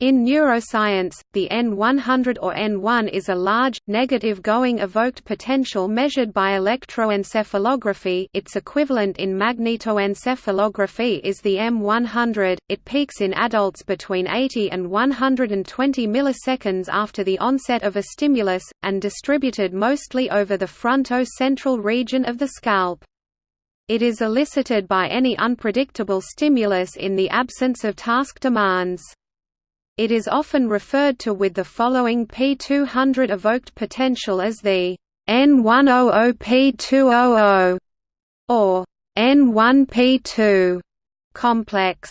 In neuroscience, the N100 or N1 is a large, negative going evoked potential measured by electroencephalography its equivalent in magnetoencephalography is the M100, it peaks in adults between 80 and 120 milliseconds after the onset of a stimulus, and distributed mostly over the fronto-central region of the scalp. It is elicited by any unpredictable stimulus in the absence of task demands. It is often referred to with the following P200 evoked potential as the N100P200 or N1P2 complex.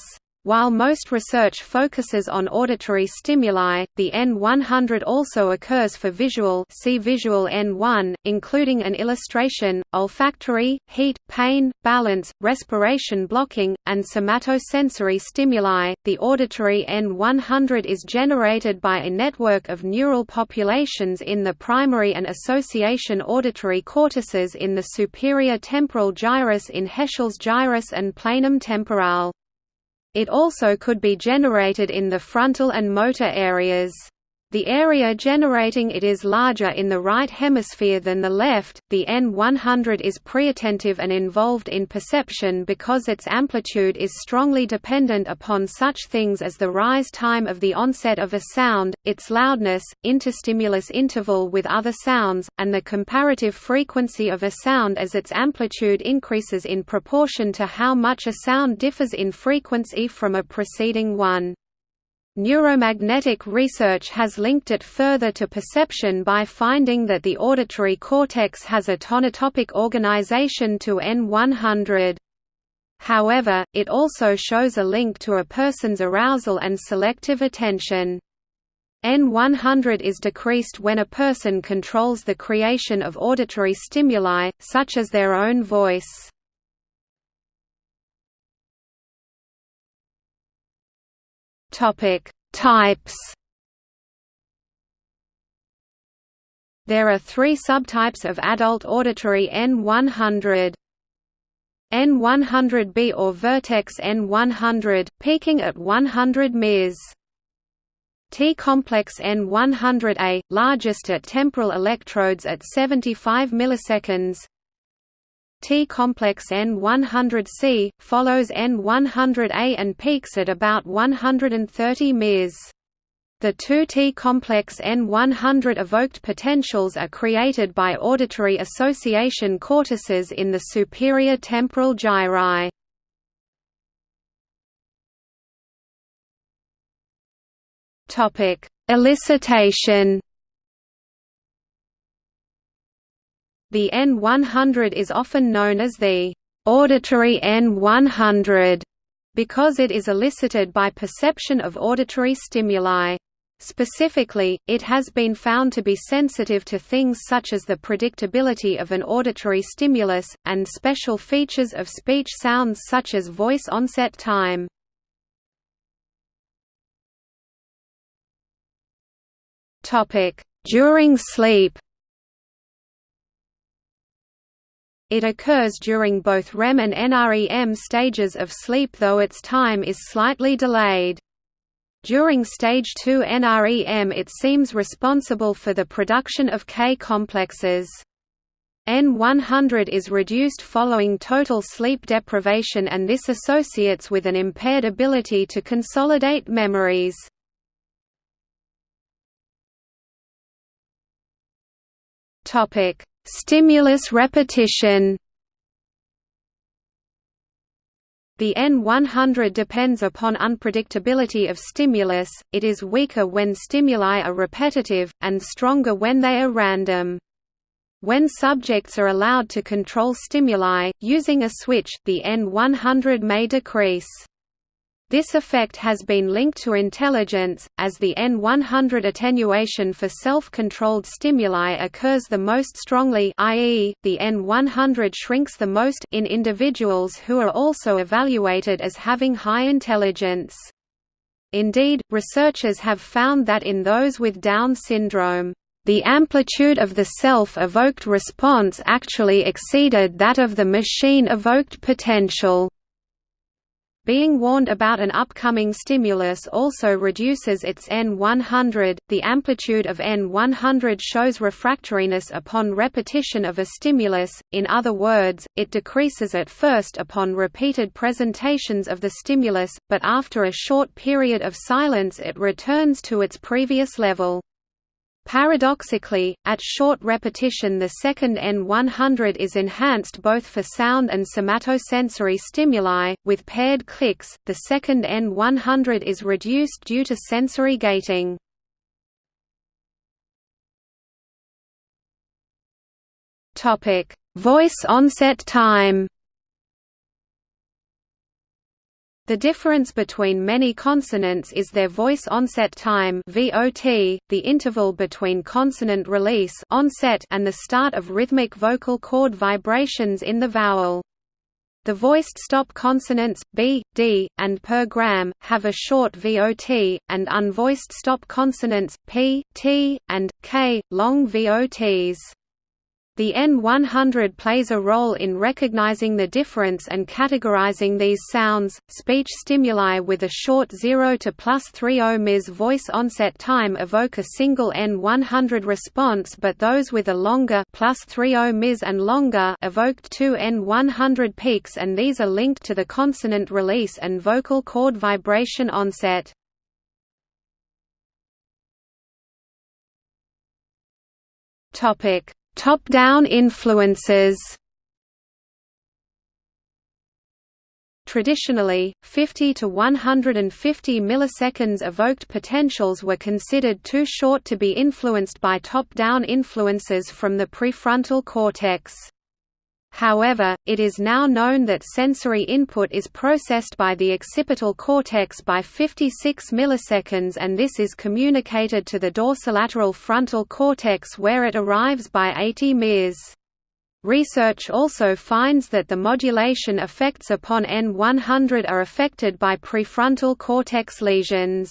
While most research focuses on auditory stimuli, the N100 also occurs for visual see visual N1, including an illustration, olfactory, heat, pain, balance, respiration blocking, and somatosensory stimuli. The auditory N100 is generated by a network of neural populations in the primary and association auditory cortices in the superior temporal gyrus in Heschl's gyrus and planum temporale. It also could be generated in the frontal and motor areas. The area generating it is larger in the right hemisphere than the left. The N100 is preattentive and involved in perception because its amplitude is strongly dependent upon such things as the rise time of the onset of a sound, its loudness, interstimulus interval with other sounds, and the comparative frequency of a sound as its amplitude increases in proportion to how much a sound differs in frequency from a preceding one. Neuromagnetic research has linked it further to perception by finding that the auditory cortex has a tonotopic organization to N100. However, it also shows a link to a person's arousal and selective attention. N100 is decreased when a person controls the creation of auditory stimuli, such as their own voice. Topic: Types. There are three subtypes of adult auditory N100. N100B or vertex N100, peaking at 100 ms. T-complex N100A, largest at temporal electrodes at 75 milliseconds T-complex N100C, follows N100A and peaks at about 130 ms. The two T-complex N100 evoked potentials are created by auditory association cortices in the superior temporal gyri. Elicitation The N100 is often known as the auditory N100 because it is elicited by perception of auditory stimuli. Specifically, it has been found to be sensitive to things such as the predictability of an auditory stimulus, and special features of speech sounds such as voice onset time. During sleep It occurs during both REM and NREM stages of sleep though its time is slightly delayed. During stage 2 NREM it seems responsible for the production of K-complexes. N100 is reduced following total sleep deprivation and this associates with an impaired ability to consolidate memories. Topic: Stimulus repetition The N100 depends upon unpredictability of stimulus, it is weaker when stimuli are repetitive, and stronger when they are random. When subjects are allowed to control stimuli, using a switch, the N100 may decrease. This effect has been linked to intelligence, as the N100 attenuation for self-controlled stimuli occurs the most strongly i.e., the N100 shrinks the most in individuals who are also evaluated as having high intelligence. Indeed, researchers have found that in those with Down syndrome, the amplitude of the self-evoked response actually exceeded that of the machine-evoked potential. Being warned about an upcoming stimulus also reduces its N100. The amplitude of N100 shows refractoriness upon repetition of a stimulus, in other words, it decreases at first upon repeated presentations of the stimulus, but after a short period of silence it returns to its previous level. Paradoxically, at short repetition the second N100 is enhanced both for sound and somatosensory stimuli, with paired clicks, the second N100 is reduced due to sensory gating. Voice onset time The difference between many consonants is their voice onset time (VOT), the interval between consonant release onset and the start of rhythmic vocal cord vibrations in the vowel. The voiced stop consonants b, d, and per gram have a short VOT, and unvoiced stop consonants p, t, and k long VOTs. The N100 plays a role in recognizing the difference and categorizing these sounds. Speech stimuli with a short 0 to plus 30 ms voice onset time evoke a single N100 response, but those with a longer plus 30 ms and longer evoked two N100 peaks, and these are linked to the consonant release and vocal cord vibration onset. Topic Top-down influences Traditionally, 50 to 150 milliseconds evoked potentials were considered too short to be influenced by top-down influences from the prefrontal cortex. However, it is now known that sensory input is processed by the occipital cortex by 56 milliseconds and this is communicated to the dorsolateral frontal cortex where it arrives by 80 ms. Research also finds that the modulation effects upon N100 are affected by prefrontal cortex lesions.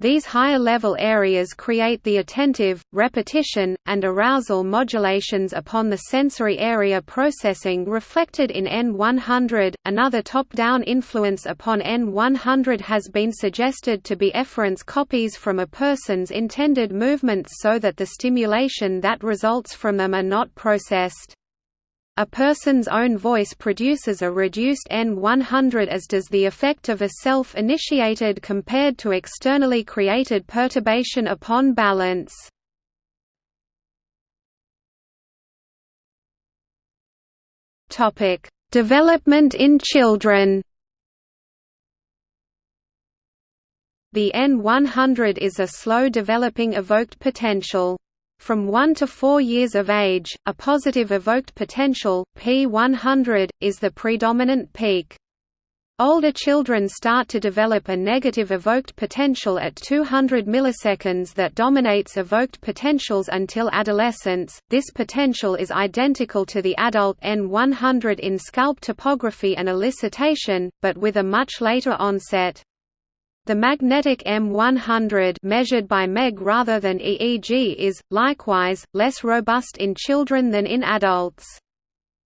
These higher-level areas create the attentive, repetition, and arousal modulations upon the sensory area processing reflected in N100. Another top-down influence upon N100 has been suggested to be efference copies from a person's intended movements so that the stimulation that results from them are not processed. A person's own voice produces a reduced N100 as does the effect of a self-initiated compared to externally created perturbation upon balance. Development in children The N100 is a slow developing evoked potential. From 1 to 4 years of age, a positive evoked potential, P100, is the predominant peak. Older children start to develop a negative evoked potential at 200 milliseconds that dominates evoked potentials until adolescence. This potential is identical to the adult N100 in scalp topography and elicitation, but with a much later onset. The magnetic M100 measured by MEG rather than EEG is, likewise, less robust in children than in adults.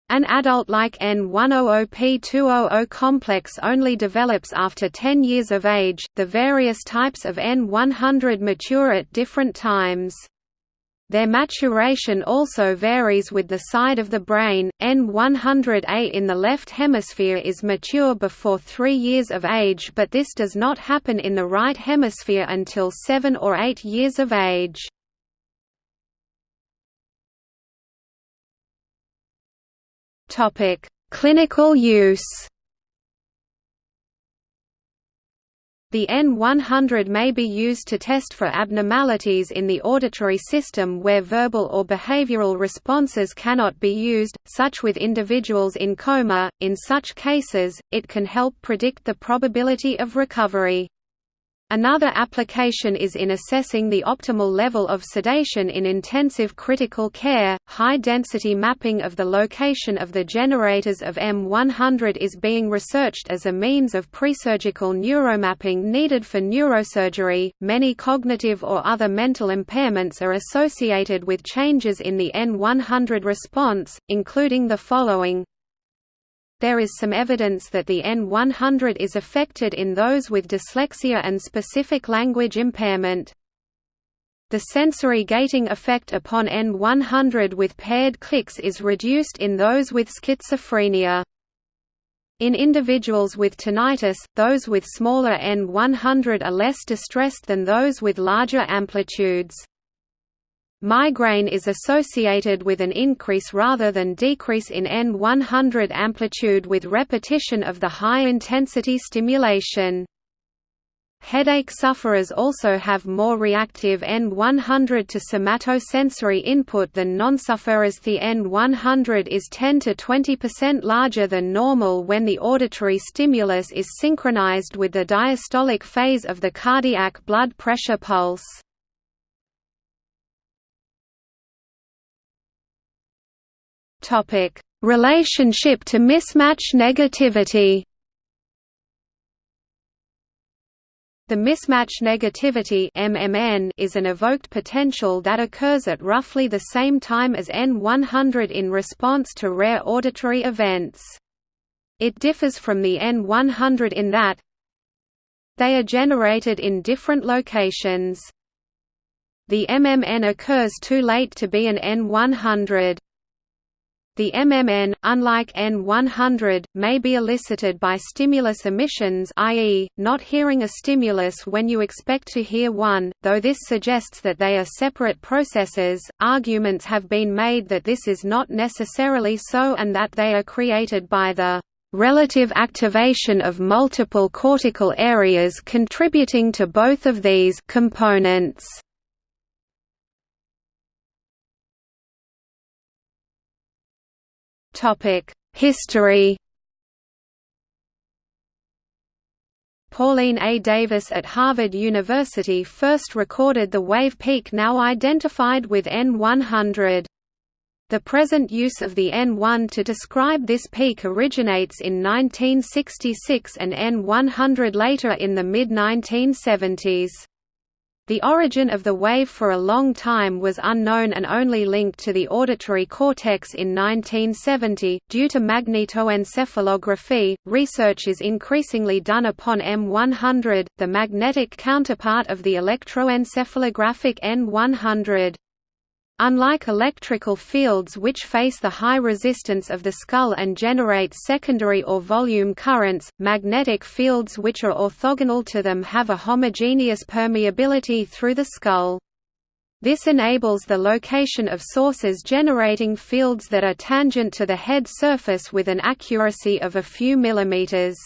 An adult-like N100P200 complex only develops after 10 years of age. The various types of N100 mature at different times. Their maturation also varies with the side of the brain. N100A in the left hemisphere is mature before 3 years of age, but this does not happen in the right hemisphere until 7 or 8 years of age. Topic: Clinical use. The N100 may be used to test for abnormalities in the auditory system where verbal or behavioral responses cannot be used, such with individuals in coma. In such cases, it can help predict the probability of recovery. Another application is in assessing the optimal level of sedation in intensive critical care. High density mapping of the location of the generators of M100 is being researched as a means of presurgical neuromapping needed for neurosurgery. Many cognitive or other mental impairments are associated with changes in the N100 response, including the following there is some evidence that the N100 is affected in those with dyslexia and specific language impairment. The sensory gating effect upon N100 with paired clicks is reduced in those with schizophrenia. In individuals with tinnitus, those with smaller N100 are less distressed than those with larger amplitudes. Migraine is associated with an increase rather than decrease in N100 amplitude with repetition of the high-intensity stimulation. Headache sufferers also have more reactive N100 to somatosensory input than non-sufferers. The N100 is 10 to 20% larger than normal when the auditory stimulus is synchronized with the diastolic phase of the cardiac blood pressure pulse. Topic: Relationship to mismatch negativity. The mismatch negativity MMN is an evoked potential that occurs at roughly the same time as N100 in response to rare auditory events. It differs from the N100 in that they are generated in different locations. The MMN occurs too late to be an N100. The MMN, unlike N100, may be elicited by stimulus emissions i.e., not hearing a stimulus when you expect to hear one, though this suggests that they are separate processes. Arguments have been made that this is not necessarily so and that they are created by the relative activation of multiple cortical areas contributing to both of these components. History Pauline A. Davis at Harvard University first recorded the wave peak now identified with N100. The present use of the N1 to describe this peak originates in 1966 and N100 later in the mid-1970s. The origin of the wave for a long time was unknown and only linked to the auditory cortex in 1970. Due to magnetoencephalography, research is increasingly done upon M100, the magnetic counterpart of the electroencephalographic N100. Unlike electrical fields which face the high resistance of the skull and generate secondary or volume currents, magnetic fields which are orthogonal to them have a homogeneous permeability through the skull. This enables the location of sources generating fields that are tangent to the head surface with an accuracy of a few millimeters.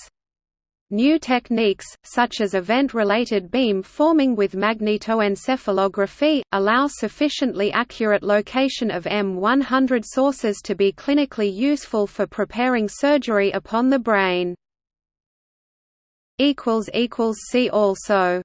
New techniques, such as event-related beam forming with magnetoencephalography, allow sufficiently accurate location of M100 sources to be clinically useful for preparing surgery upon the brain. See also